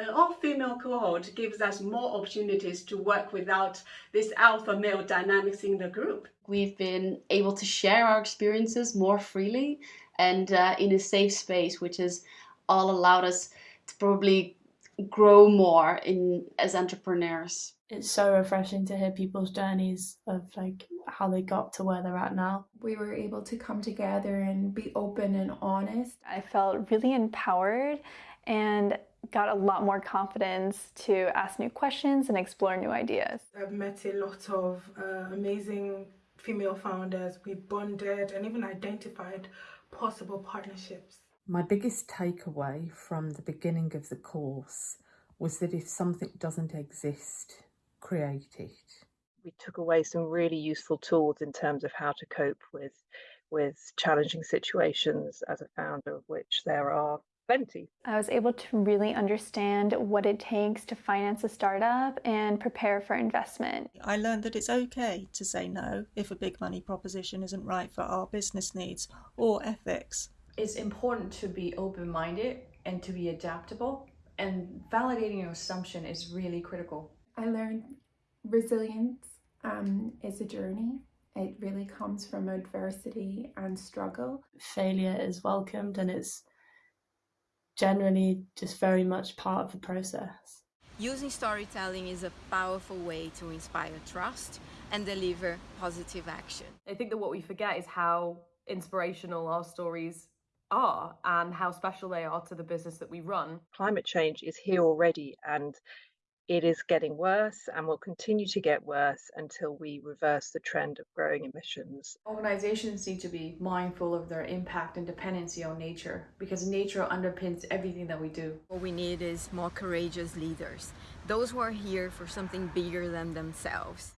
An all-female cohort gives us more opportunities to work without this alpha male dynamics in the group. We've been able to share our experiences more freely and uh, in a safe space, which has all allowed us to probably grow more in as entrepreneurs. It's so refreshing to hear people's journeys of like how they got to where they're at now. We were able to come together and be open and honest. I felt really empowered and got a lot more confidence to ask new questions and explore new ideas. I've met a lot of uh, amazing female founders. We bonded and even identified possible partnerships. My biggest takeaway from the beginning of the course was that if something doesn't exist, create it. We took away some really useful tools in terms of how to cope with with challenging situations as a founder, of which there are plenty. I was able to really understand what it takes to finance a startup and prepare for investment. I learned that it's okay to say no if a big money proposition isn't right for our business needs or ethics. It's important to be open minded and to be adaptable, and validating your assumption is really critical. I learned resilience um, is a journey. It really comes from adversity and struggle. Failure is welcomed and it's generally just very much part of the process. Using storytelling is a powerful way to inspire trust and deliver positive action. I think that what we forget is how inspirational our stories are and how special they are to the business that we run. Climate change is here already and it is getting worse and will continue to get worse until we reverse the trend of growing emissions. Organizations need to be mindful of their impact and dependency on nature because nature underpins everything that we do. What we need is more courageous leaders, those who are here for something bigger than themselves.